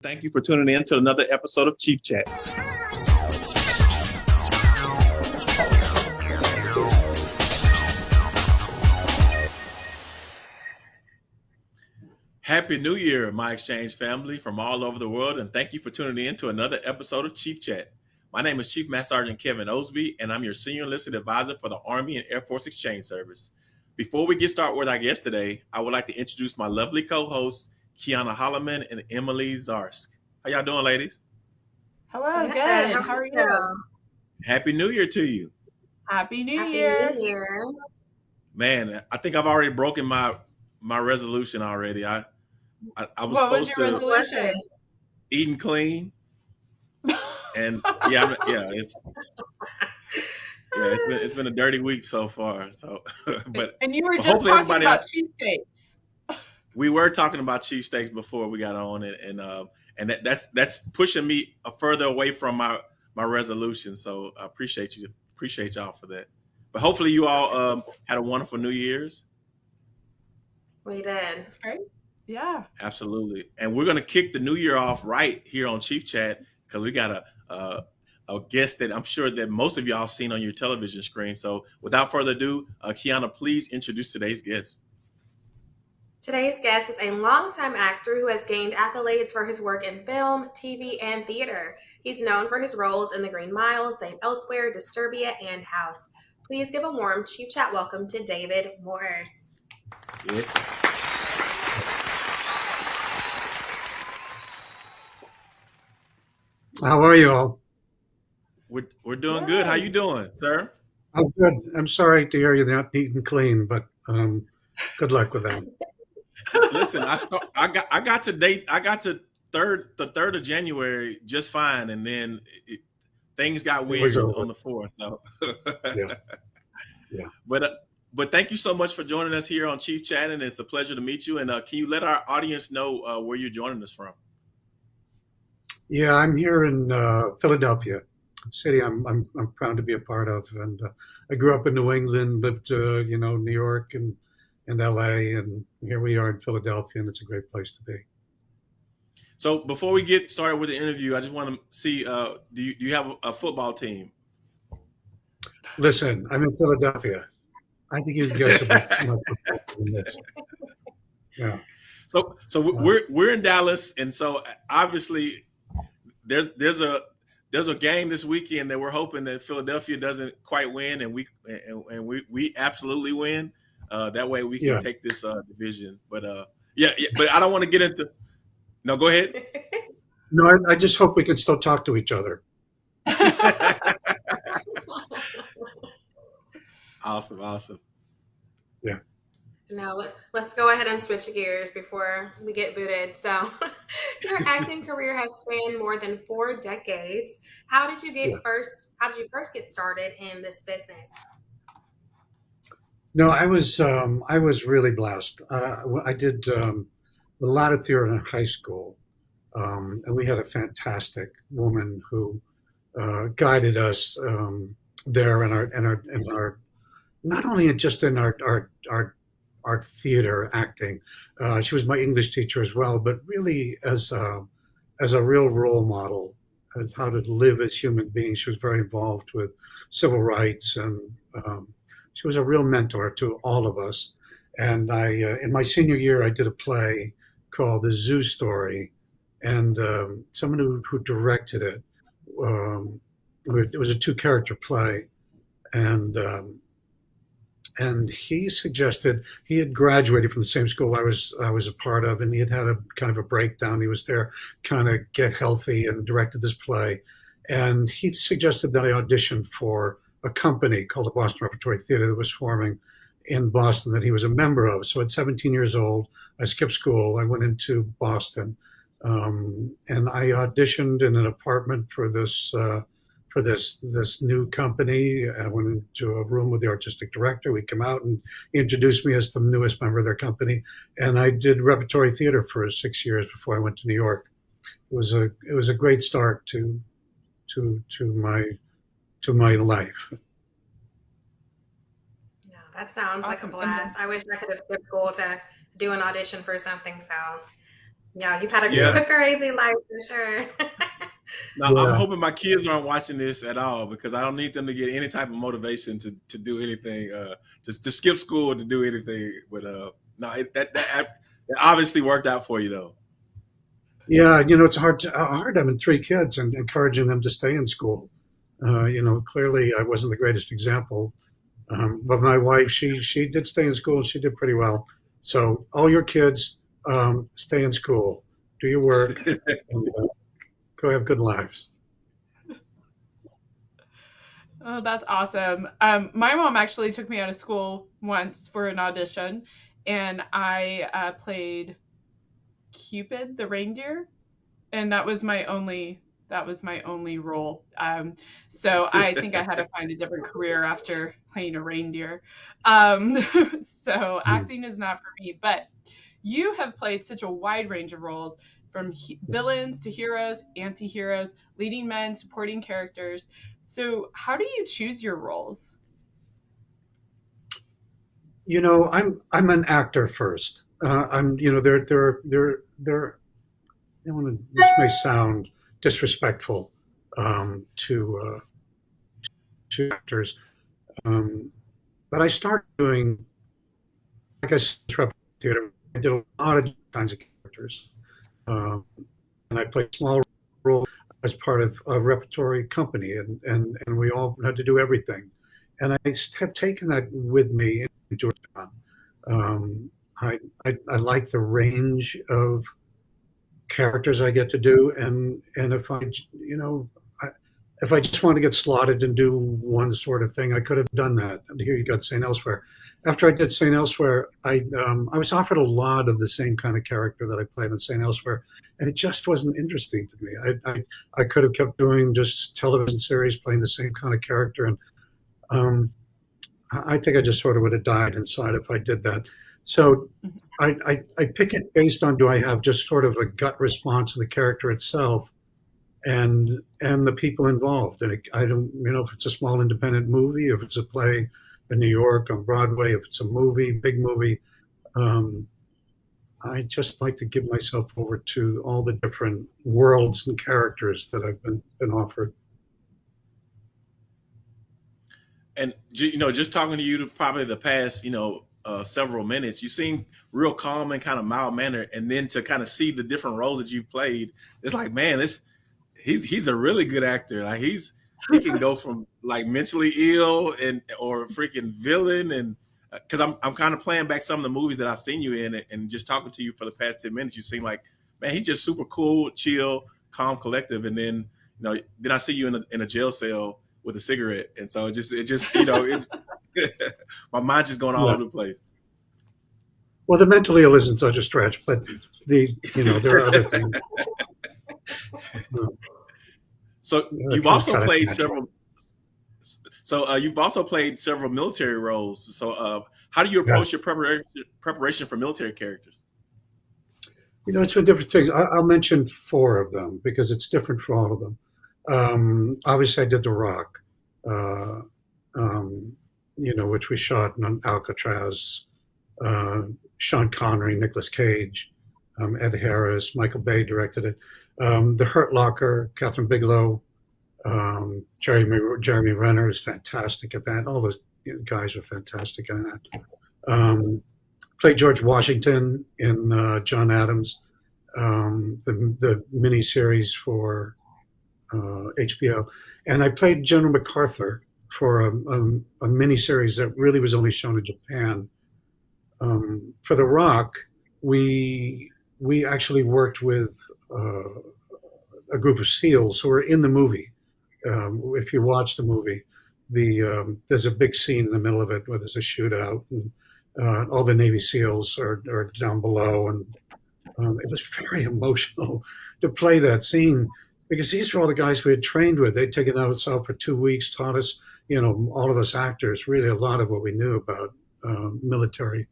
Thank you for tuning in to another episode of Chief Chat. Happy New Year, my exchange family from all over the world, and thank you for tuning in to another episode of Chief Chat. My name is Chief Master Sergeant Kevin Osby, and I'm your Senior Enlisted Advisor for the Army and Air Force Exchange Service. Before we get started with our guest today, I would like to introduce my lovely co-hosts, Kiana Holloman and Emily Zarsk. How y'all doing, ladies? Hello, good. How, How are you? Happy New Year to you. Happy New Happy Year. New Year. Man, I think I've already broken my my resolution already. I I, I was what supposed was your to resolution? eating clean, and yeah, I'm- yeah, it's yeah, it's been it's been a dirty week so far. So, but and you were just talking about cheesesteaks. We were talking about cheesesteaks before we got on it, and uh, and that, that's that's pushing me further away from my my resolution. So I appreciate you, appreciate y'all for that. But hopefully you all um, had a wonderful New Year's. We did. That's great. Yeah. Absolutely, and we're gonna kick the new year off right here on Chief Chat because we got a, a a guest that I'm sure that most of y'all seen on your television screen. So without further ado, uh, Kiana, please introduce today's guest. Today's guest is a longtime actor who has gained accolades for his work in film, TV, and theater. He's known for his roles in The Green Mile, St. Elsewhere, Disturbia, and House. Please give a warm Chief Chat welcome to David Morse. Yeah. How are you all? We're, we're doing good. How you doing, sir? I'm good. I'm sorry to hear you're not neat and clean, but um, good luck with that. Listen, I start, I got I got to date I got to third the third of January just fine, and then it, things got weird on the fourth. So Yeah. Yeah. But uh, but thank you so much for joining us here on Chief Chat, and it's a pleasure to meet you. And uh, can you let our audience know uh, where you're joining us from? Yeah, I'm here in uh, Philadelphia, city I'm, I'm I'm proud to be a part of, and uh, I grew up in New England, lived uh, you know New York and and L.A. and here we are in Philadelphia, and it's a great place to be. So before we get started with the interview, I just want to see uh, do you do you have a, football team? Listen, I'm in Philadelphia. I think you can get some much than this. Yeah. So so we- we're we're in Dallas, and so obviously there's there's a there's a game this weekend that we're hoping that Philadelphia doesn't quite win, and we and, and we we absolutely win. Uh, that way we can Yeah. take this uh, division. But uh, yeah, yeah, but I don't want to get into. No, go ahead. No, I, I just hope we can still talk to each other. awesome, awesome. Yeah. Now let, let's go ahead and switch gears before we get booted. So, your acting career has spanned more than four decades. How did you get Yeah. first? How did you first get started in this business? No, I was um, I was really blessed. Uh, I did um, a lot of theater in high school, um, and we had a fantastic woman who uh, guided us um, there in our in our in our not only just in our our our, our theater acting. Uh, she was my English teacher as well, but really as a, as a real role model of how to live as human beings. She was very involved with civil rights and. Um, she was a real mentor to all of us. And I, uh, in my senior year, I did a play called The Zoo Story, and um, someone who, who directed it. Um, it was a two-character play, and um, and he suggested he had graduated from the same school I was I was a part of, and he had had a kind of a breakdown. He was there, kind of get healthy, and directed this play. And he suggested that I audition for a company called the Boston Repertory Theater that was forming in Boston that he was a member of. So at 17 years old, I skipped school. I went into Boston, um, and I auditioned in an apartment for this uh, for this this new company. I went into a room with the artistic director. We come out and introduced me as the newest member of their company, and I did repertory theater for six years before I went to New York. It was a it was a great start to to to my to my life. No, that sounds like a blast. I wish I could have skipped school to do an audition for something. So Yeah, you've had a Yeah. crazy life for sure. Now Yeah. I'm hoping my kids aren't watching this at all because I don't need them to get any type of motivation to to do anything, uh, just to skip school to do anything. But uh, no, it, that that that obviously worked out for you though. Yeah, you know, it's hard to, hard having three kids and encouraging them to stay in school. Uh, you know, clearly I wasn't the greatest example, um, but my wife, she she did stay in school. and She did pretty well. So all your kids, um, stay in school, do your work, and, uh, go have good lives. Oh, that's awesome. Um, my mom actually took me out of school once for an audition, and I uh, played Cupid the reindeer, and that was my only that was my only role. Um, so I think I had to find a different career after playing a reindeer. Um, so acting is not for me, but you have played such a wide range of roles from he- villains to heroes, anti-heroes, leading men, supporting characters. So how do you choose your roles? You know, I'm I'm an actor first. Uh, I'm you know there there there there. I want to. This may sound disrespectful um, to uh, to actors, um, but I started doing like I said, theater. I did a lot of kinds of characters, um, and I played small roles as part of a repertory company, and and and we all had to do everything, and I have taken that with me into account. Um, I, I I like the range of characters I get to do, and and if I you know I, if I just want to get slotted and do one sort of thing, I could have done that. And here you got Saint Elsewhere. After I did Saint Elsewhere, I um, I was offered a lot of the same kind of character that I played in Saint Elsewhere, and it just wasn't interesting to me. I I, I could have kept doing just television series playing the same kind of character, and um, I I think I just sort of would have died inside if I did that. So I, I, I pick it based on do I have just sort of a gut response to the character itself and and the people involved. And it, I don't, you know, if it's a small independent movie, if it's a play in New York on Broadway, if it's a movie, big movie, um, I just like to give myself over to all the different worlds and characters that I've been been offered. And you know, just talking to you to probably the past, you know, uh, several minutes, you seem real calm and kind of mild mannered, and then to kind of see the different roles that you played, it's like, man, this he's he's a really good actor. Like he's he can go from like mentally ill and or freaking villain and because I'm I'm kind of playing back some of the movies that I've seen you in and just talking to you for the past ten minutes, you seem like man, he's just super cool, chill, calm, collective, and then you know then I see you in a in a jail cell with a cigarette, and so it just it just you know it, my mind's just going all Yeah. over the place. Well, the mentally ill isn't such a stretch, but the you know there are other things. So Yeah, you've also played several. So uh, you've also played several military roles. So uh, how do you approach your preparation preparation for military characters? You know, it's been different things. I, I'll mention four of them because it's different for all of them. Um, obviously, I did The Rock, uh, um, you know, which we shot in Alcatraz. Uh, Sean Connery, Nicolas Cage, um, Ed Harris, Michael Bay directed it. Um, the Hurt Locker, Kathryn Bigelow, um, Jeremy Jeremy Renner is fantastic at that. All those guys are fantastic at that. Um, played George Washington in uh, John Adams, um, the the miniseries for uh, HBO, and I played General MacArthur for a, a, a miniseries that really was only shown in Japan. Um, for The Rock, we we actually worked with uh, a group of SEALs who were in the movie. Um, if you watch the movie, the um, there's a big scene in the middle of it where there's a shootout and uh, all the Navy SEALs are, are down below, and um, it was very emotional to play that scene because these were all the guys we had trained with. They'd taken us out for two weeks, taught us, you know, all of us actors, really a lot of what we knew about uh, military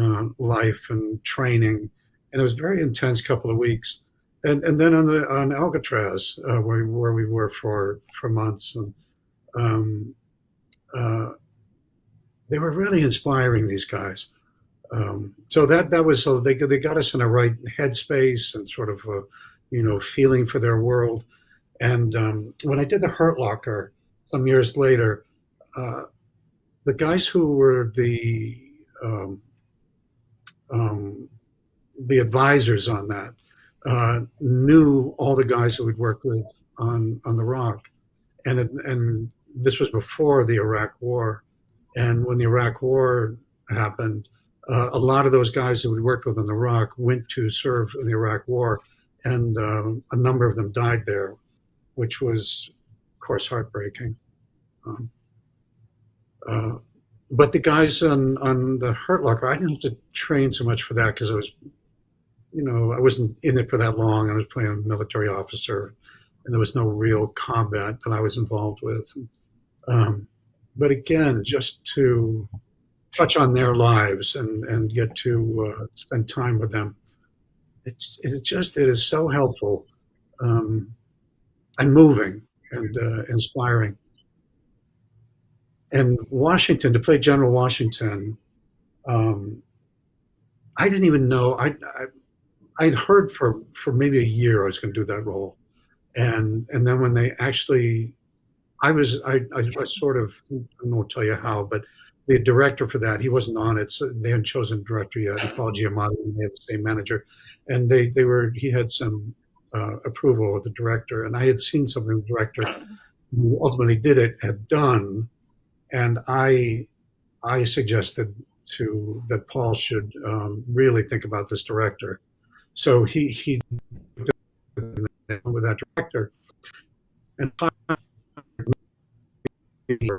uh, life and training, and it was very intense couple of weeks. And and then on the on Alcatraz, uh, where where we were for for months, and um, uh, they were really inspiring. These guys, Um, so that that was so they they got us in a right headspace and sort of a, you know feeling for their world. And um, when I did the Hurt Locker some years later, uh, the guys who were the um, um, the advisors on that uh, knew all the guys that we'd worked with on on the Rock, and it, and this was before the Iraq War, and when the Iraq War happened, uh, a lot of those guys that we worked with on the Rock went to serve in the Iraq War, and um, a number of them died there, which was, course, heartbreaking. Um, uh, but the guys on, on the Hurt Locker, I didn't have to train so much for that because I was, you know, I wasn't in it for that long. I was playing a military officer, and there was no real combat that I was involved with. Um, but again, just to touch on their lives and, and get to uh, spend time with them, it's it just it is so helpful um, and moving and uh, inspiring and Washington to play General Washington. Um, I didn't even know. I, I I'd heard for for maybe a year I was going to do that role, and and then when they actually, I was I I was sort of I won't tell you how, but the director for that he wasn't on it. So they hadn't chosen director yet. Paul Giamatti, they have the same manager, and they they were he had some uh, approval of the director, and I had seen something the director who ultimately did it had done and I I suggested to that Paul should um, really think about this director. So he he with that director and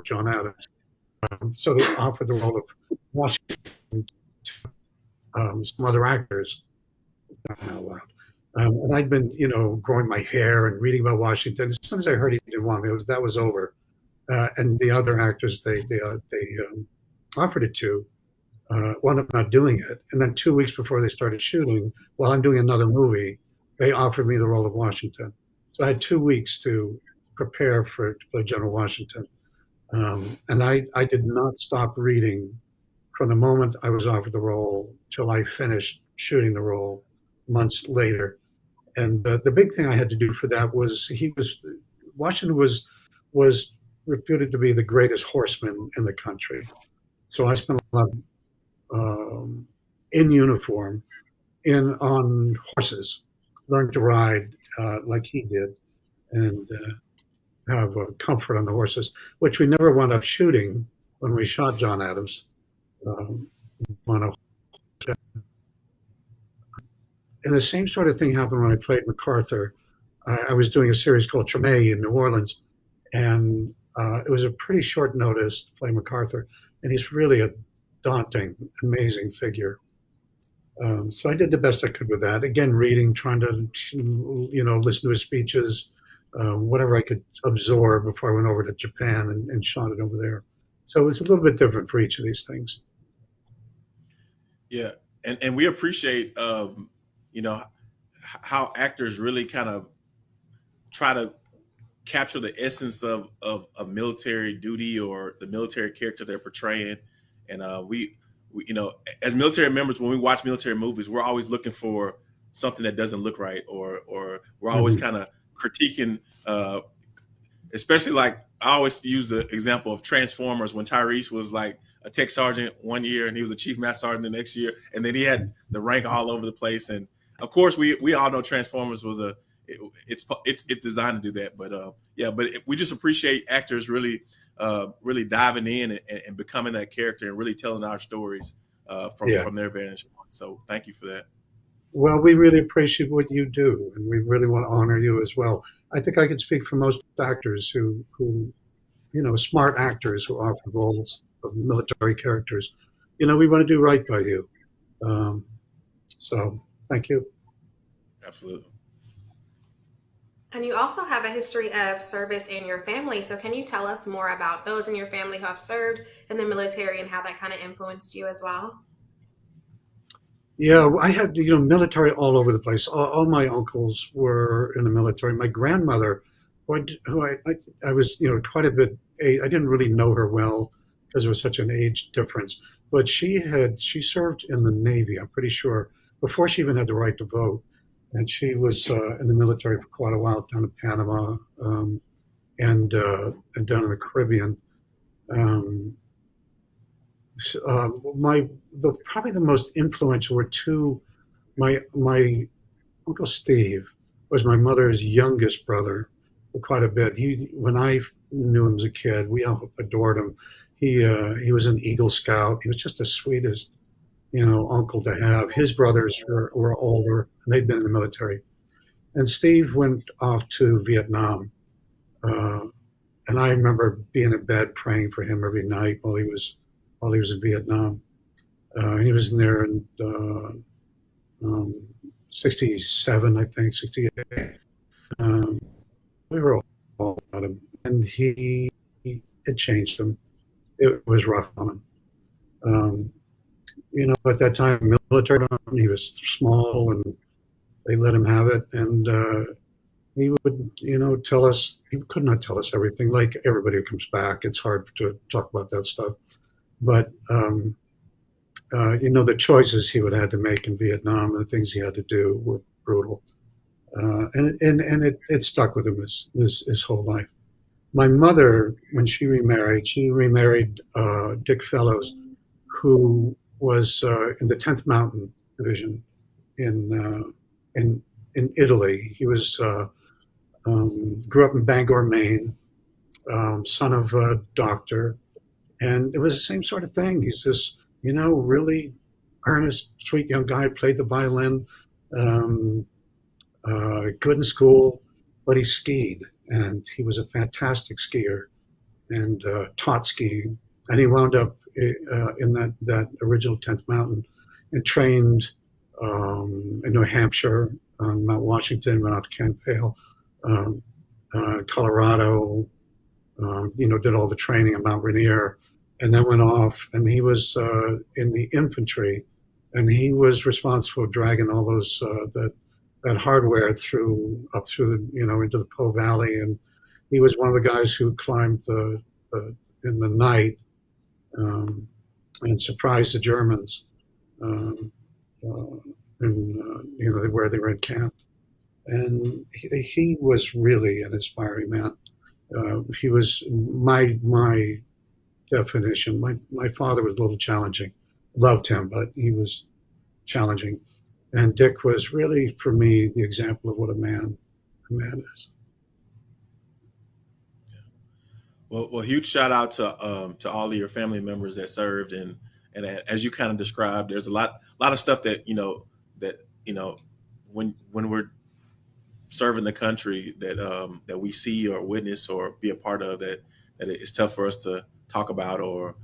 John Adams. Um, so they offered the role of Washington to um, some other actors. Um, and I'd been, you know, growing my hair and reading about Washington. As soon as I heard he didn't want me, was, that was over uh, and the other actors they they, uh, they um, offered it to uh, wound up not doing it. And then two weeks before they started shooting, while I'm doing another movie, they offered me the role of Washington. So I had two weeks to prepare for to play General Washington. Um, and I, I did not stop reading from the moment I was offered the role till I finished shooting the role months later. And uh, the big thing I had to do for that was he was Washington was was reputed to be the greatest horseman in the country. So I spent a lot of, um, in uniform, in on horses, learned to ride uh, like he did, and uh, have uh, comfort on the horses, which we never wound up shooting when we shot John Adams. Um, on a, and the same sort of thing happened when I played MacArthur. I, I was doing a series called Treme in New Orleans, and uh, it was a pretty short notice to play MacArthur, and he's really a daunting, amazing figure. Um, so I did the best I could with that. Again, reading, trying to, you know, listen to his speeches, uh, whatever I could absorb before I went over to Japan and, and shot it over there. So it was a little bit different for each of these things. Yeah, and and we appreciate, um, you know, how actors really kind of try to capture the essence of, of, of military duty or the military character they're portraying. And uh, we, we, you know, as military members, when we watch military movies, we're always looking for something that doesn't look right, or or we're always mm-hmm. kind of critiquing. Uh, especially like I always use the example of Transformers when Tyrese was like a tech sergeant one year and he was a chief master sergeant the next year, and then he had the rank all over the place. And of course, we we all know Transformers was a it, it's it's it's designed to do that. But uh, yeah, but it, we just appreciate actors really uh, really diving in and, and, becoming that character and really telling our stories uh, from yeah. from their vantage point. So thank you for that. Well, we really appreciate what you do, and we really want to honor you as well. I think I can speak for most actors who who you know smart actors who offer roles of military characters. You know, we want to do right by you. Um, so thank you. Absolutely. And you also have a history of service in your family. So, can you tell us more about those in your family who have served in the military and how that kind of influenced you as well? Yeah, I had you know military all over the place. All, all my uncles were in the military. My grandmother, who, I, who I, I, I, was you know quite a bit. I didn't really know her well because there was such an age difference. but she had she served in the Navy. I'm pretty sure before she even had the right to vote, and she was uh, in the military for quite a while down in Panama um, and uh, and down in the Caribbean. Um, uh, my the probably the most influential were two. My my uncle Steve was my mother's youngest brother quite a bit. He when I knew him as a kid, we all adored him. He uh, he was an Eagle Scout. He was just the sweetest, you know, uncle to have. His brothers were, were older and they'd been in the military, and Steve went off to Vietnam. Uh, and I remember being in bed praying for him every night while he was while he was in Vietnam. Uh, he was in there in uh, um, 67, I think, 68. Um, we were all about him, and he, he it changed him. It was rough on him. Um, you know, at that time, military, he was small, and they let him have it, and uh, he would, you know, tell us. He could not tell us everything. Like everybody who comes back, it's hard to talk about that stuff. But um, uh, you know, the choices he would have to make in Vietnam and the things he had to do were brutal. Uh, and and, and it, it stuck with him his, his, his, whole life. My mother, when she remarried, she remarried uh, Dick Fellows, who was uh, in the 10th Mountain Division in, uh, in, in Italy. He was uh, um, grew up in Bangor, Maine, um, son of a doctor, and it was the same sort of thing. He's this you know, really earnest, sweet young guy, played the violin, um, uh, good in school, but he skied, and he was a fantastic skier and uh, taught skiing. And he wound up uh, in that, that original 10th Mountain and trained um, in New Hampshire, on Mount Washington, went out to Camp Hale, um, uh, Colorado, um, you know, did all the training at Mount Rainier and then went off. And he was uh, in the infantry, and he was responsible for dragging all those uh, that that hardware through up through you know into the Po Valley, and he was one of the guys who climbed the, the in the night um, and surprised the Germans, um, uh, and uh, you know where they were encamped. And he, he was really an inspiring man. Uh, he was my my definition. My my father was a little challenging. Loved him, but he was challenging. And Dick was really, for me, the example of what a man a man is. Well, well, huge shout out to um, to all of your family members that served, and and as you kind of described, there's a lot a lot of stuff that you know that you know when when we're serving the country that um, that we see or witness or be a part of that that it's tough for us to talk about or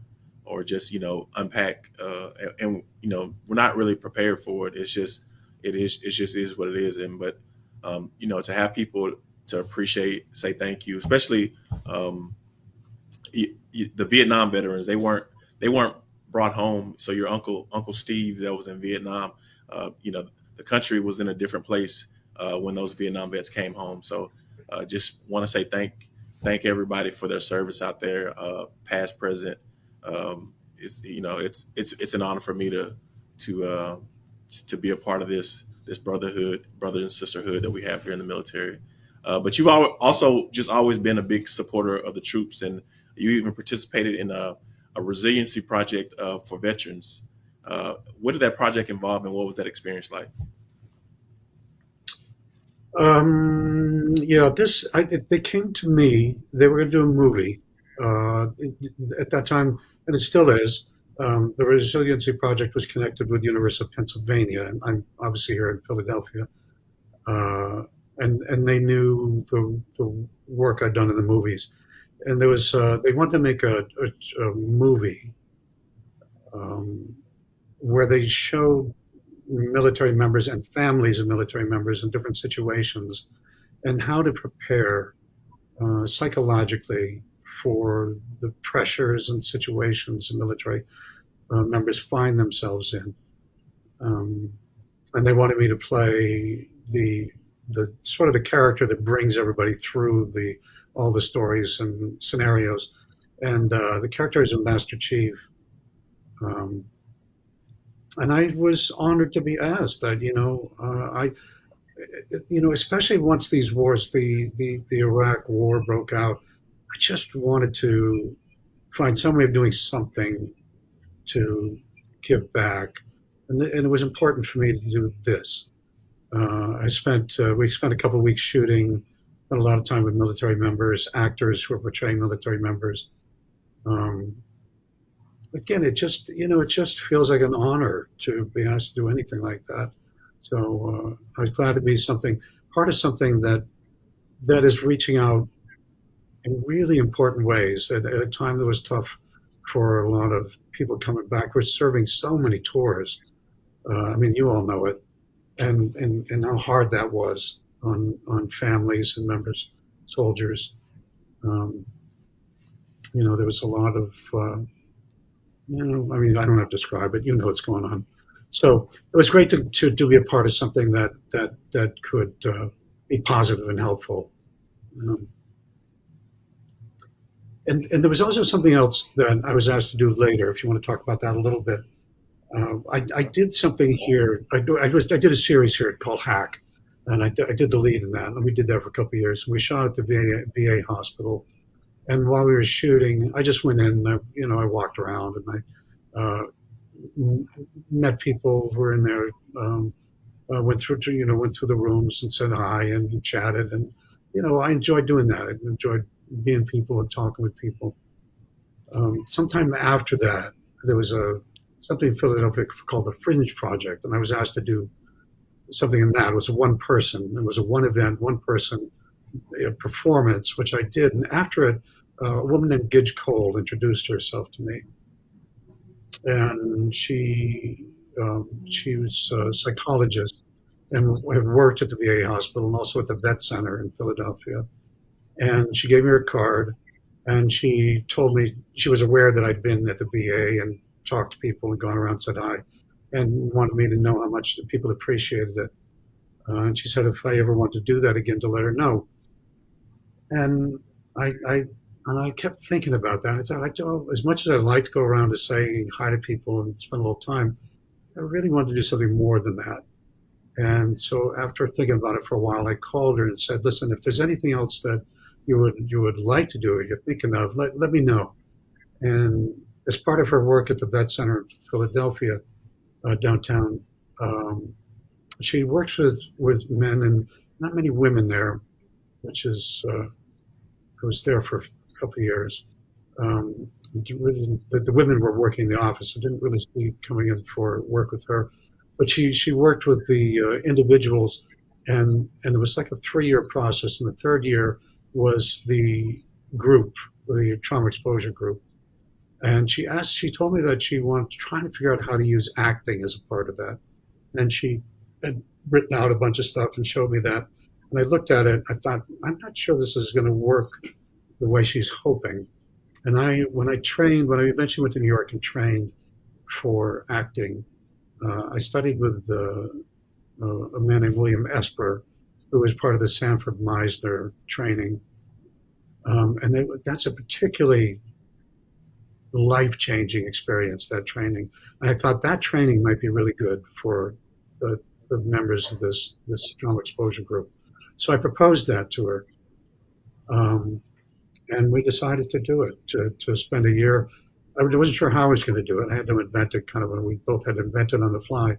or just you know unpack uh, and, and, you know we're not really prepared for it. It's just it is it just is what it is. And but um, you know to have people to appreciate say thank you especially um, the vietnam veterans they weren't they weren't brought home so your uncle uncle steve that was in vietnam uh, you know the country was in a different place uh, when those vietnam vets came home so uh, just want to say thank thank everybody for their service out there, uh, past, present. Um, it's you know it's it's it's an honor for me to to uh, to be a part of this this brotherhood, brother and sisterhood that we have here in the military. Uh, but you've also just always been a big supporter of the troops, and you even participated in a, a resiliency project uh, for veterans. Uh, what did that project involve, and what was that experience like? Um, yeah, this I, they came to me. They were going to do a movie uh, at that time, and it still is. Um, the Resiliency Project was connected with the University of Pennsylvania, and I'm obviously here in Philadelphia. Uh, and and they knew the, the work I'd done in the movies, and there was uh, they wanted to make a, a, a movie um, where they showed military members and families of military members in different situations and how to prepare uh, psychologically for the pressures and situations military uh, members find themselves in. Um, and they wanted me to play the the sort of the character that brings everybody through the all the stories and scenarios. And uh, the character is a Master Chief, Um, and I was honored to be asked that, you know, uh, I, you know, especially once these wars, the, the, the Iraq war broke out, I just wanted to find some way of doing something to give back. And, and it was important for me to do this. Uh, I spent, uh, we spent a couple of weeks shooting, spent a lot of time with military members, actors who are portraying military members. Um, again, it just, you know, it just feels like an honor to be asked to do anything like that. So uh, I was glad to be something, part of something that, that is reaching out in really important ways at, at a time that was tough for a lot of people coming back. We're serving so many tours. Uh, I mean, you all know it, and, and and how hard that was on on families and members, soldiers. Um, you know, there was a lot of, uh, you know, I mean, I don't have to describe it. You know what's going on. So it was great to, to, to be a part of something that that that could uh, be positive and helpful. Um, and, and there was also something else that I was asked to do later, if you want to talk about that a little bit. Uh, I, I, did something here. I, I, was, I did a series here called Hack, and I, I, did the lead in that. And we did that for a couple years. We shot at the VA, VA hospital. And while we were shooting, I just went in, and I, you know, I walked around and I uh, met people who were in there, um, uh, went through, to, you know, went through the rooms and said hi and chatted. And, you know, I enjoyed doing that. I enjoyed being people and talking with people. Um, sometime after that, there was a something in Philadelphia called the Fringe Project, and I was asked to do something in that. It was one person. It was a one event, one person performance, which I did. And after it, uh, a woman named Gidge Cole introduced herself to me, and she um, she was a psychologist and had worked at the VA hospital and also at the vet center in Philadelphia and she gave me her card and she told me she was aware that I'd been at the VA and talked to people and gone around and said hi and wanted me to know how much people appreciated it. Uh, and she said if I ever want to do that again to let her know. And I, I and I kept thinking about that. I thought, oh, as much as I like to go around to say hi to people and spend a little time, I really wanted to do something more than that. And so after thinking about it for a while, I called her and said, listen, if there's anything else that you would you would like to do or you're thinking of, let, let me know. And as part of her work at the Vet Center in Philadelphia, uh, downtown, um, she works with, with men and not many women there, which is, uh, I was there for a couple of years. Um, the, the, women were working in the office. I didn't really see coming in for work with her, but she, she worked with the uh, individuals and, and it was like a three year process. And the third year, was the group, the trauma exposure group. And she asked, she told me that she wanted to try to figure out how to use acting as a part of that. And she had written out a bunch of stuff and showed me that. And I looked at it, I thought, I'm not sure this is going to work the way she's hoping. And I, when I trained, when I eventually went to New York and trained for acting, uh, I studied with uh, uh, a man named William Esper, who was part of the Sanford Meisner training. Um, and they, that's a particularly life changing experience, that training. And I thought that training might be really good for the, the members of this, this trauma exposure group. So I proposed that to her. Um, and we decided to do it, to, to spend a year. I wasn't sure how I was going to do it. I had to invent it kind of when we both had to invent it on the fly.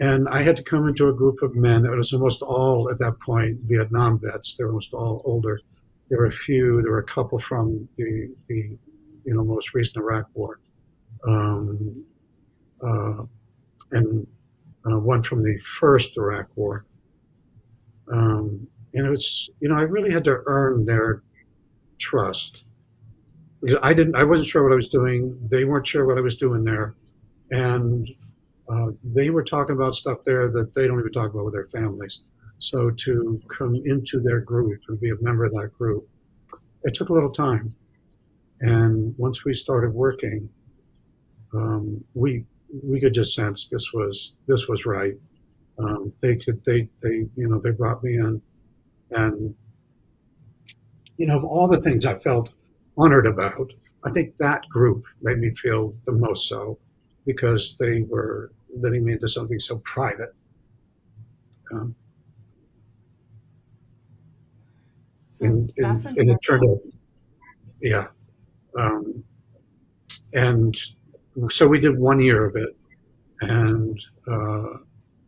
And I had to come into a group of men. that was almost all at that point Vietnam vets. They were almost all older. There were a few. There were a couple from the the you know most recent Iraq War, um, uh, and uh, one from the first Iraq War. Um, and it was you know I really had to earn their trust because I didn't I wasn't sure what I was doing. They weren't sure what I was doing there, and uh, they were talking about stuff there that they don't even talk about with their families. So to come into their group and be a member of that group, it took a little time. And once we started working, um, we we could just sense this was this was right. Um, they could they they you know they brought me in, and you know of all the things I felt honored about, I think that group made me feel the most so because they were letting me into something so private. Um, and, and, and, it turned out, yeah. Um, and so we did one year of it, and uh,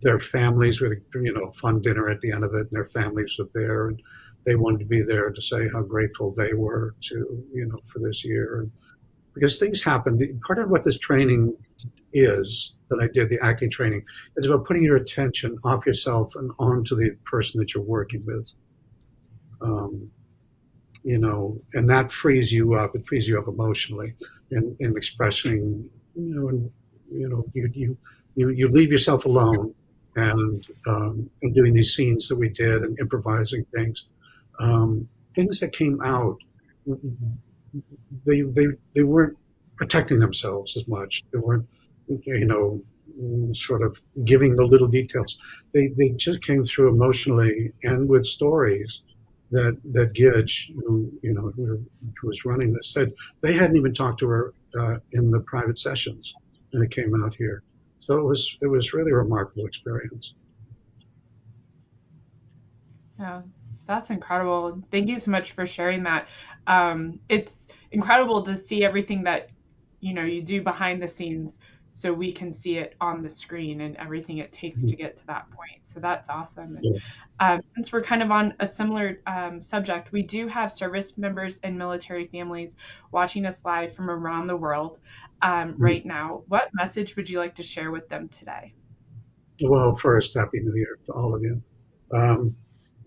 their families were, you know, fun dinner at the end of it, and their families were there, and they wanted to be there to say how grateful they were to, you know, for this year. And because things happen. Part of what this training is that I did, the acting training, is about putting your attention off yourself and onto the person that you're working with. Um, you know, and that frees you up. It frees you up emotionally in, in expressing, you know, and, you know, you, you, you, you leave yourself alone and, um, and doing these scenes that we did and improvising things, um, things that came out, they, they, they weren't protecting themselves as much. They weren't, you know, sort of giving the little details. They, they just came through emotionally and with stories that that Gidge, who you know who, was running this, said they hadn't even talked to her uh, in the private sessions, and it came out here. So it was it was really a remarkable experience. Yeah, that's incredible. Thank you so much for sharing that. Um, it's incredible to see everything that you know you do behind the scenes so we can see it on the screen and everything it takes to mm-hmm. get to that point. So that's awesome. And, um, since we're kind of on a similar um, subject, we do have service members and military families watching us live from around the world um, mm-hmm. right now. What message would you like to share with them today? Well, first, Happy New Year to all of you. Um,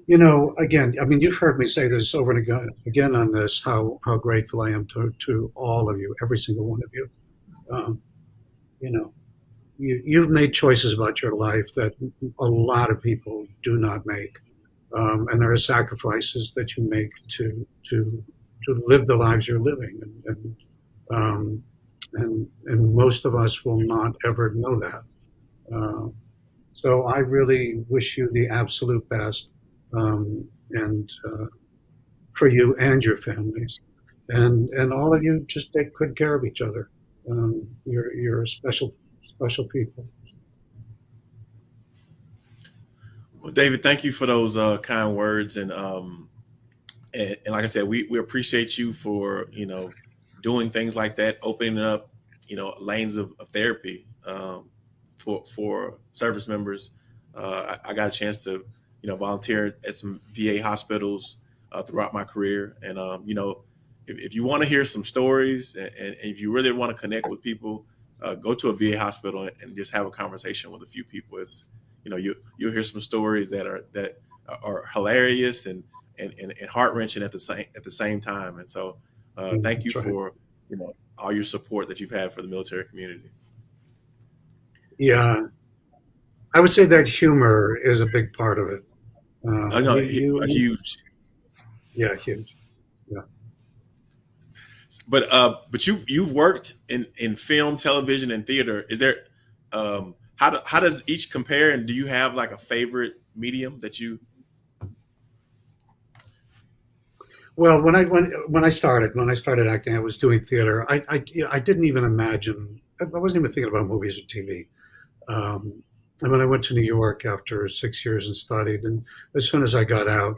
you know, again, I mean, you've heard me say this over and again, again on this, how, how grateful I am to, to all of you, every single one of you. You know, you, you've made choices about your life that a lot of people do not make. Um, and there are sacrifices that you make to, to, to live the lives you're living. And, and, um, and, and most of us will not ever know that. Uh, so I really wish you the absolute best um, and uh, for you and your families. And, and all of you just take good care of each other. Um, you're you're a special special people. Well, David, thank you for those uh, kind words, and, um, and and like I said, we we appreciate you for you know doing things like that, opening up you know lanes of, of therapy um, for for service members. Uh, I, I, got a chance to you know volunteer at some VA hospitals uh, throughout my career, and um, you know if, if you want to hear some stories and, and, if you really want to connect with people, uh, go to a VA hospital and just have a conversation with a few people. It's, you know, you you'll hear some stories that are that are hilarious and and, and, and heart wrenching at the same at the same time. And so, uh, mm, thank you for you know all your support that you've had for the military community. Yeah, I would say that humor is a big part of it. Uh, I know, you, huge. Yeah, huge but uh, but you you've worked in in film, television, and theater. Is there um, how do, how does each compare? And do you have like a favorite medium that you? Well, when I when when I started when I started acting, I was doing theater. I I, I didn't even imagine. I wasn't even thinking about movies or TV. Um, and when I went to New York after six years and studied, and as soon as I got out,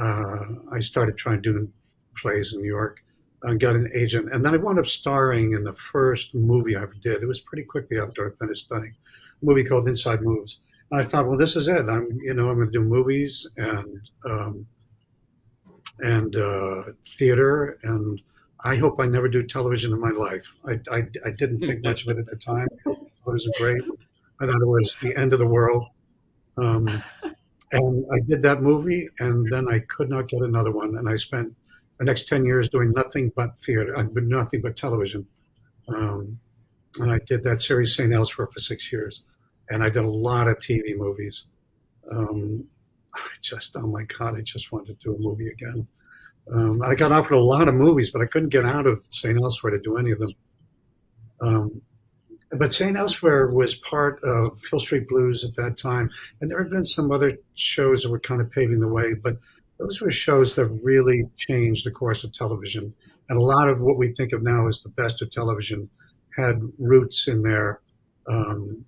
uh, I started trying to do plays in New York uh, got an agent, and then I wound up starring in the first movie I ever did. It was pretty quickly after I finished studying, a movie called Inside Moves. And I thought, well, this is it. I'm, you know, I'm going to do movies and um, and uh, theater, and I hope I never do television in my life. I, I, I didn't think much of it at the time. It was great. I thought it was the end of the world. Um, and I did that movie, and then I could not get another one. And I spent the next 10 years doing nothing but theater, uh, nothing but television. Um, and I did that series St. Elsewhere for six years. And I did a lot of TV movies. Um, I just, oh my God, I just wanted to do a movie again. Um, I got offered a lot of movies, but I couldn't get out of St. Elsewhere to do any of them. Um, but St. Elsewhere was part of Hill Street Blues at that time. And there had been some other shows that were kind of paving the way. But those were shows that really changed the course of television. And a lot of what we think of now as the best of television had roots in there um,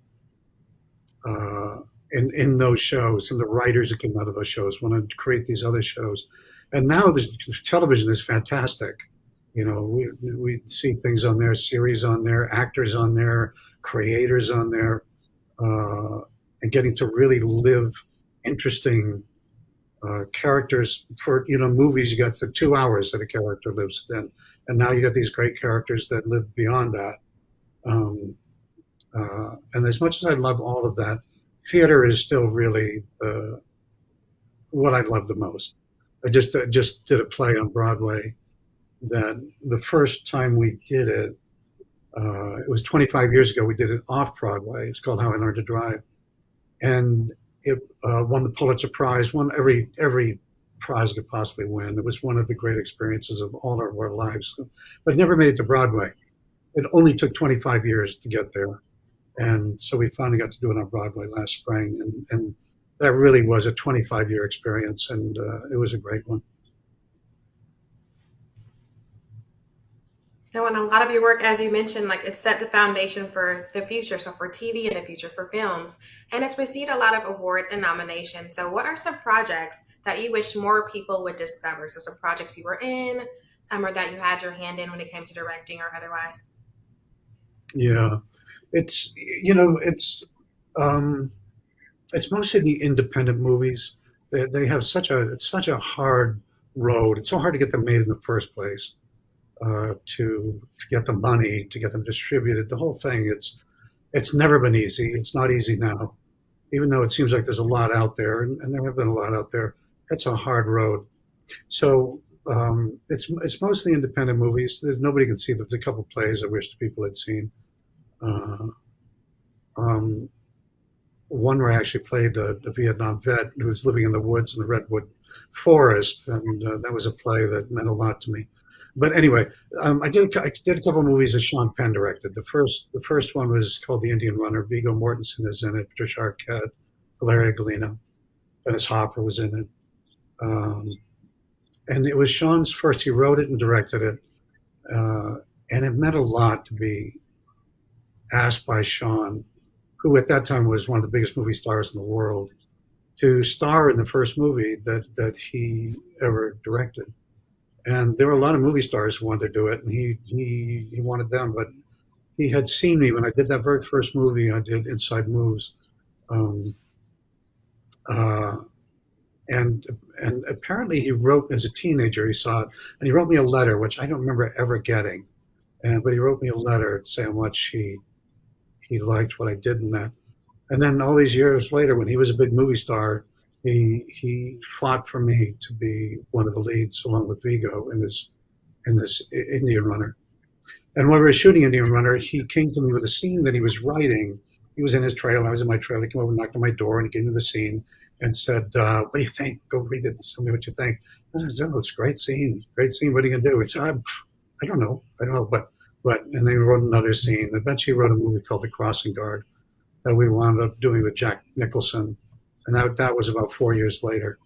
uh, in in those shows and the writers that came out of those shows wanted to create these other shows. And now the television is fantastic. You know, we we see things on there, series on there, actors on there, creators on there, uh, and getting to really live interesting uh, characters for you know movies you got the two hours that a character lives in and now you got these great characters that live beyond that. Um, uh, and as much as i love all of that theater is still really uh, what i love the most. I just I just did a play on broadway that the first time we did it uh, it was 25 years ago we did it off broadway. It's called how i learned to drive. And it uh, won the Pulitzer Prize, won every every prize it could possibly win. It was one of the great experiences of all of our lives, but never made it to Broadway. It only took 25 years to get there, and so we finally got to do it on Broadway last spring, and, and that really was a 25 year experience, and uh, it was a great one. Now, and a lot of your work, as you mentioned, like it set the foundation for the future. So for TV and the future for films, and it's received a lot of awards and nominations. So, what are some projects that you wish more people would discover? So, some projects you were in, um, or that you had your hand in when it came to directing or otherwise. Yeah, it's you know it's um, it's mostly the independent movies. They, they have such a it's such a hard road. It's so hard to get them made in the first place uh, to to get the money, to get them distributed. The whole thing. It's it's never been easy. It's not easy now, even though it seems like there's a lot out there, and, and there have been a lot out there. It's a hard road. So um, it's it's mostly independent movies. There's nobody can see. There's a couple plays I wish the people had seen. Uh, um, one where I actually played a, a, Vietnam vet who was living in the woods in the redwood forest, and uh, that was a play that meant a lot to me. But anyway, um, I did I did a couple movies that Sean Penn directed. The first the first one was called The Indian Runner. Viggo Mortensen is in it. Patricia Arquette, Valeria Golino, Dennis Hopper was in it. Um, and it was Sean's first. He wrote it and directed it, uh, and it meant a lot to be asked by Sean, who at that time was one of the biggest movie stars in the world, to star in the first movie that that he ever directed and there were a lot of movie stars who wanted to do it, and he he he wanted them, but he had seen me when I did that very first movie I did, Inside Moves, um, uh, and and apparently he wrote as a teenager he saw it, and he wrote me a letter which I don't remember ever getting, and but he wrote me a letter saying how much he he liked what I did in that, and then all these years later when he was a big movie star he he fought for me to be one of the leads along with Viggo in this in this Indian Runner. And when we were shooting Indian Runner, he came to me with a scene that he was writing. He was in his trailer. I was in my trailer. He came over and knocked on my door and he gave me the scene and said, uh, "What do you think? Go read it and tell me what you think." I said, "Oh, it's a great scene. Great scene. What are you gonna do?" He said, "I don't know. I don't know." But but and then he wrote another scene. Eventually, he wrote a movie called The Crossing Guard that we wound up doing with Jack Nicholson and that, that was about four years later.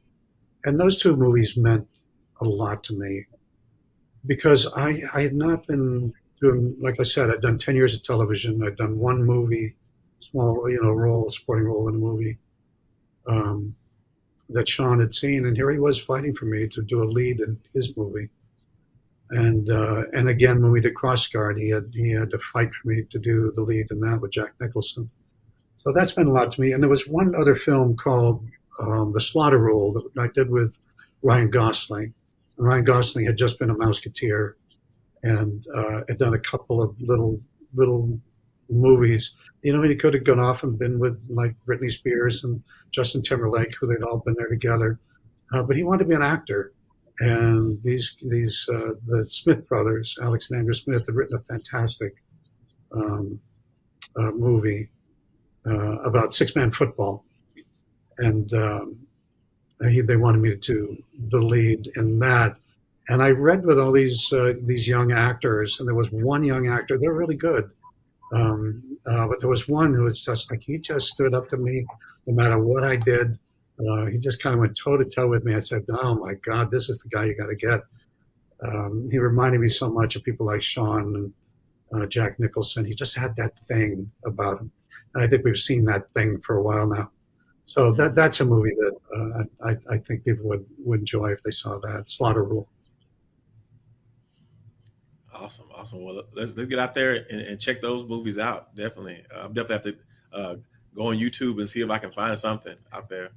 And those two movies meant a lot to me because I, I had not been doing, like I said, I'd done 10 years of television. I'd done one movie, small, you know, role, supporting role in a movie um, that Sean had seen. And here he was fighting for me to do a lead in his movie. And uh, and again, when we did Cross Guard, he had he had to fight for me to do the lead in that with Jack Nicholson. So that's been a lot to me. And there was one other film called um, The Slaughter Rule that I did with Ryan Gosling. And Ryan Gosling had just been a Mouseketeer and uh, had done a couple of little little movies. You know, he could have gone off and been with like Britney Spears and Justin Timberlake, who they'd all been there together. Uh, but he wanted to be an actor. And these these uh, the Smith brothers, Alex and Andrew Smith, had written a fantastic um, uh, movie uh, about six man football, and um, he, they wanted me to the lead in that. And I read with all these uh, these young actors, and there was one young actor. They're really good, um, uh, but there was one who was just like he just stood up to me, no matter what I did. Uh, he just kind of went toe to toe with me. I said, "Oh my God, this is the guy you got to get." Um, he reminded me so much of people like Sean and uh, Jack Nicholson. He just had that thing about him And I think we've seen that thing for a while now. So that that's a movie that uh, I, I think people would, would enjoy if they saw that. Slaughter Rule. Awesome, awesome. Well, let's let's get out there and, and check those movies out. Definitely, uh, I'm definitely have to uh, go on YouTube and see if I can find something out there.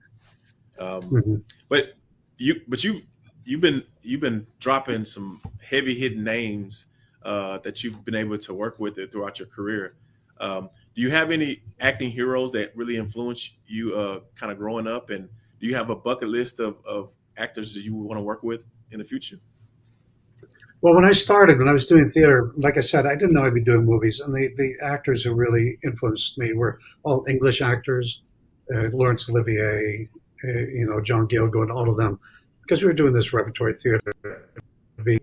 Um, mm-hmm. But you, but you, you've been you've been dropping some heavy hitting names uh, that you've been able to work with it throughout your career. Um, do you have any acting heroes that really influenced you uh, kind of growing up? And do you have a bucket list of, of actors that you want to work with in the future? Well, when I started, when I was doing theater, like I said, I didn't know I'd be doing movies. And the, the actors who really influenced me were all English actors, uh, Laurence Olivier, uh, you know, John Gielgud, all of them. Because we were doing this repertory theater, every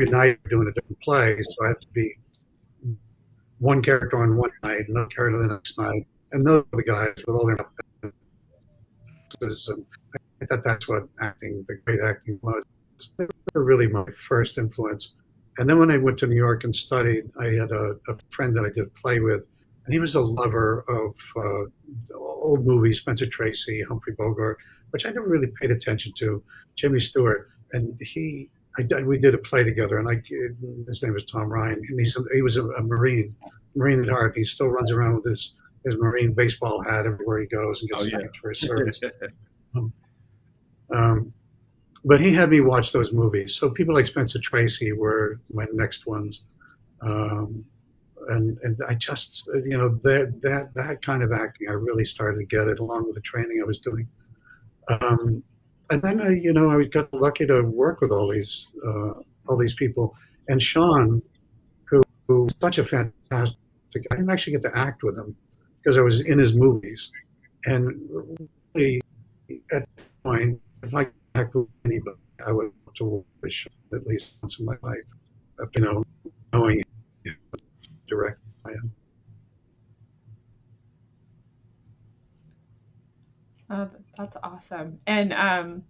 night doing a different play, so I had to be one character on one night, another character the next night, and those are the guys with all their and I thought that's what acting, the great acting was. They were really my first influence. And then when I went to New York and studied, I had a, a friend that I did play with, and he was a lover of uh, old movies, Spencer Tracy, Humphrey Bogart, which I never really paid attention to, Jimmy Stewart. And he I did, we did a play together, and I his name was Tom Ryan, and he's he was a, a Marine, Marine at heart. He still runs around with his his Marine baseball hat everywhere he goes and gets oh, thanked yeah. for his service. um, um, but he had me watch those movies. So people like Spencer Tracy were my next ones, um, and and I just you know that that that kind of acting I really started to get it along with the training I was doing. Um, and then I, you know, I was got lucky to work with all these uh, all these people. And Sean, who, who was such a fantastic, I didn't actually get to act with him because I was in his movies. And really, at the point, if I could act with anybody, I would want to work with Sean at least once in my life. You know, knowing him direct I am. Oh, that's awesome. And um,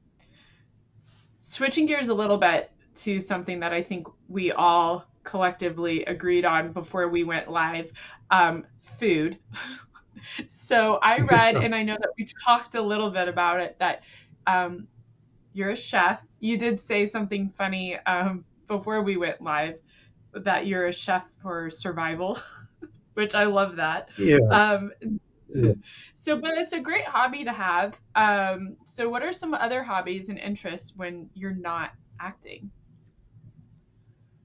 switching gears a little bit to something that I think we all collectively agreed on before we went live um, food. so I read, and I know that we talked a little bit about it, that um, you're a chef. You did say something funny um, before we went live that you're a chef for survival, which I love that. Yeah. Um, yeah. So, but it's a great hobby to have. Um, so, what are some other hobbies and interests when you're not acting?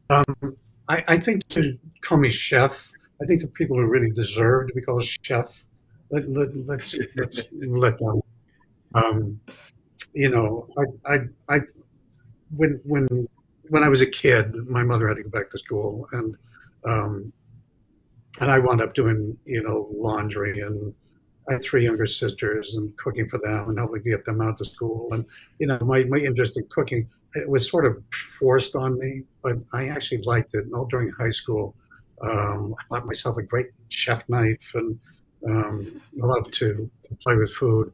Um, I, I think to call me chef, I think the people who really deserve to be called chef, let, let, let's, let's let them. Um, you know, I, I, I, when, when, when I was a kid, my mother had to go back to school and, um, and I wound up doing, you know, laundry and I had three younger sisters and cooking for them and helping get them out to school. And, you know, my, my interest in cooking, it was sort of forced on me, but I actually liked it. And all during high school, um, I bought myself a great chef knife and um, I loved to, to play with food.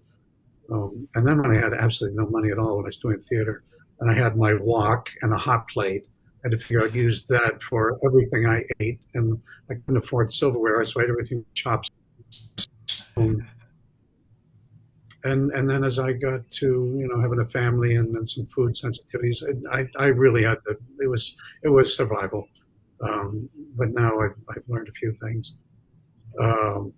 Um, and then when I had absolutely no money at all when I was doing theater, and I had my wok and a hot plate, I had to figure I'd use that for everything I ate. And I couldn't afford silverware, so I had everything chops and and then as I got to you know having a family and then some food sensitivities, I, I really had to. It was it was survival, um, but now I've, I've learned a few things. Um,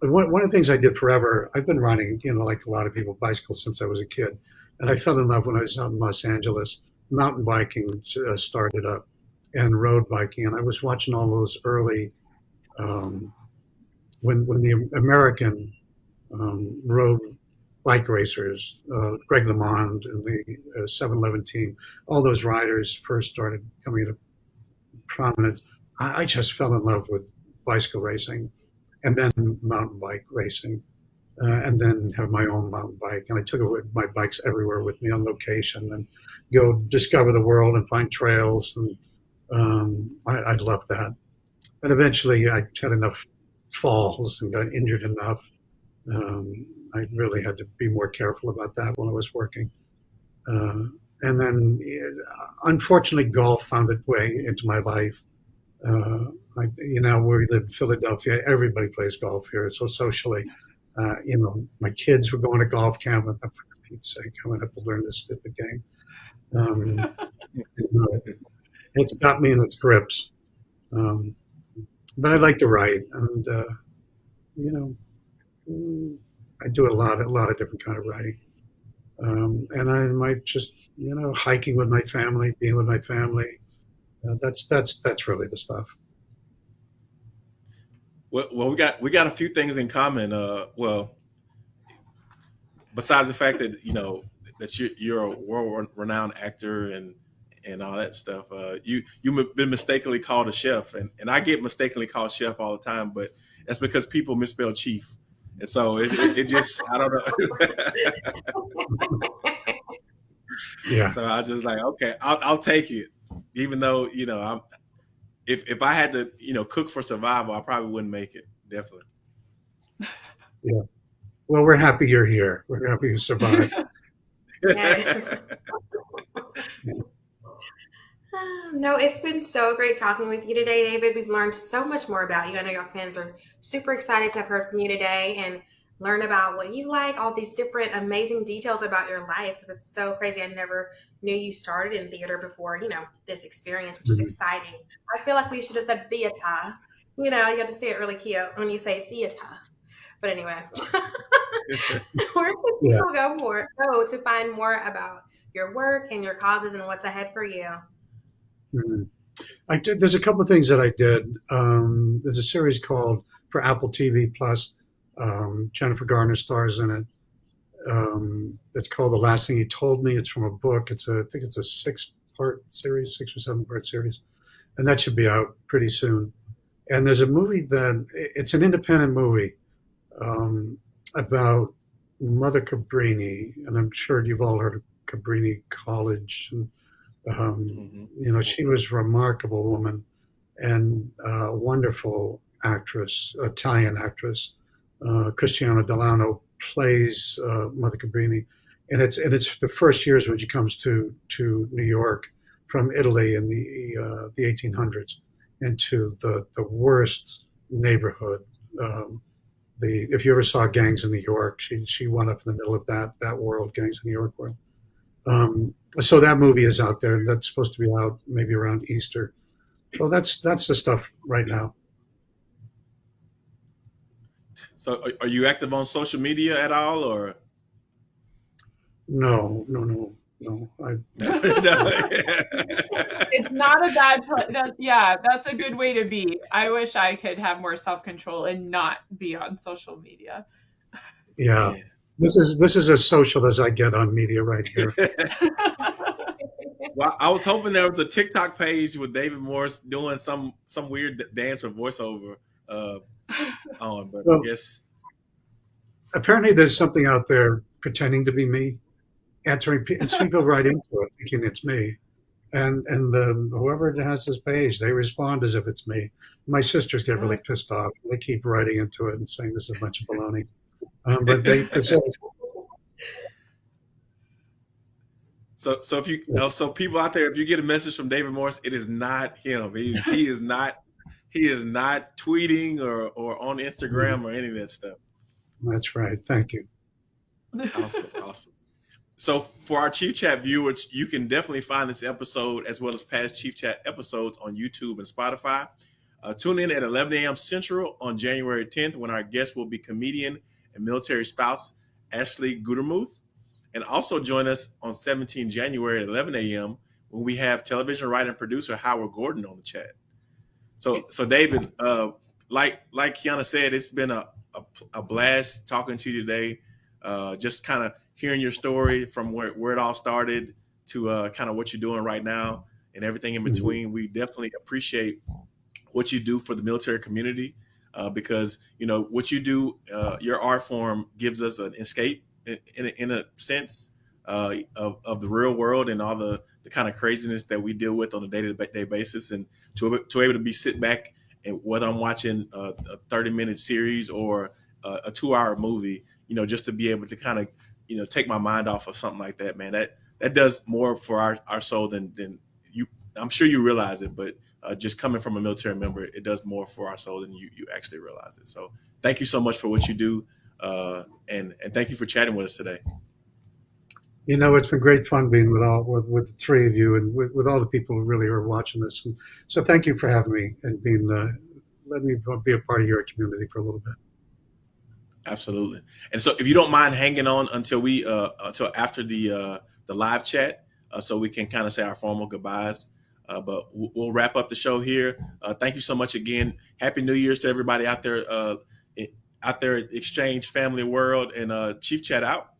one, one of the things I did forever, I've been riding, you know, like a lot of people, bicycles since I was a kid, and I fell in love when I was out in Los Angeles. Mountain biking uh, started up, and road biking, and I was watching all those early um, when when the American um, road bike racers, uh, Greg LeMond and the uh, 711 team, all those riders first started coming into prominence, I, I, just fell in love with bicycle racing, and then mountain bike racing. Uh, and then have my own mountain bike, and I took my bikes everywhere with me on location, and go discover the world and find trails, and um, I, I loved that. And eventually, I had enough falls and got injured enough. Um, I really had to be more careful about that when I was working. Uh, and then, uh, unfortunately, golf found its way into my life. Uh, I, you know, where we live in Philadelphia, everybody plays golf here. So socially, uh, you know, my kids were going to golf camp. And for Pete's sake, I'm going to have to learn this stupid game. Um, it's got me in its grips. Um, but I like to write, and uh, you know, I do a lot, a lot of different kind of writing. Um, and I might just, you know, hiking with my family, being with my family. Uh, that's that's that's really the stuff. Well, well, we got we got a few things in common. Uh, well, besides the fact that you know that you're, you're a world renowned actor and and all that stuff. Uh, you you've been mistakenly called a chef, and, and I get mistakenly called chef all the time, but that's because people misspell chief, and so it, it, it just I don't know. yeah. So I just like okay, I'll, I'll take it, even though you know I'm. If if I had to you know cook for survival, I probably wouldn't make it. Definitely. Yeah. Well, we're happy you're here. We're happy you survived. Yes. No, it's been so great talking with you today, David. We've learned so much more about you. I know your fans are super excited to have heard from you today and learn about what you like, all these different amazing details about your life because it's so crazy. I never knew you started in theater before, you know, this experience, which is mm-hmm. exciting. I feel like we should have said theater. You know, you have to say it really cute when you say theater. But anyway, where can people go more go to find more about your work and your causes and what's ahead for you? Mm-hmm. I did. There's a couple of things that I did. Um, there's a series called for Apple TV Plus. Um, Jennifer Garner stars in it. Um, it's called The Last Thing He Told Me. It's from a book. It's a, I think it's a six-part series, six or seven-part series, and that should be out pretty soon. And there's a movie that it's an independent movie um, about Mother Cabrini, and I'm sure you've all heard of Cabrini College. And, um, mm-hmm. You know, she was a remarkable woman and a wonderful actress, Italian actress. Uh, Cristiana Dell'Anna plays uh, Mother Cabrini, and it's and it's the first years when she comes to to New York from Italy in the uh, the 1800s into the the worst neighborhood. Um, the if you ever saw Gangs in New York, she she went up in the middle of that that world, Gangs in New York world. Um, so that movie is out there. That's supposed to be out maybe around Easter. So that's that's the stuff right now. So are you active on social media at all, or? No, no, no, no. I... it's not a bad. That, yeah, that's a good way to be. I wish I could have more self control and not be on social media. Yeah. This is this is as social as I get on media right here. well, I was hoping there was a TikTok page with David Morse doing some some weird dance or voiceover uh, on, but well, I guess apparently there's something out there pretending to be me, answering and people right into it thinking it's me, and and the whoever has this page they respond as if it's me. My sisters get really pissed off. They keep writing into it and saying this is a bunch of baloney. Um, but they So, so if you, yeah. so people out there, if you get a message from David Morse, it is not him. He, he is not, he is not tweeting or, or on Instagram mm-hmm. or any of that stuff. That's right. Thank you. Awesome. awesome. So for our Chief Chat viewers, you can definitely find this episode as well as past Chief Chat episodes on YouTube and Spotify. Uh, tune in at 11 a.m. Central on January 10th when our guest will be comedian and military spouse Ashley Gutermuth. And also join us on 17 January at 11 a.m. when we have television writer and producer Howard Gordon on the chat. So, so David, uh, like like Kiana said, it's been a, a, a blast talking to you today. Uh, just kind of hearing your story from where, where it all started to uh, kind of what you're doing right now and everything in mm-hmm. between. We definitely appreciate what you do for the military community uh, because you know what you do. Uh, your art form gives us an escape in, in, a, in a sense uh, of, of the real world and all the, the kind of craziness that we deal with on a day to day basis, and to to able to be sit back and whether I'm watching a, a 30 minute series or a, a two hour movie, you know, just to be able to kind of you know take my mind off of something like that, man. That that does more for our, our soul than than you. I'm sure you realize it, but uh, just coming from a military member, it does more for our soul than you you actually realize it. So thank you so much for what you do, uh, and and thank you for chatting with us today. You know, it's been great fun being with all with, with the three of you and with, with all the people who really are watching this. And so, thank you for having me and being uh, let me be a part of your community for a little bit. Absolutely. And so, if you don't mind hanging on until we uh, until after the uh, the live chat, uh, so we can kind of say our formal goodbyes. Uh, but we'll wrap up the show here. Uh, thank you so much again. Happy New Year's to everybody out there, uh, out there, Exchange Family World, and uh, Chief Chat out.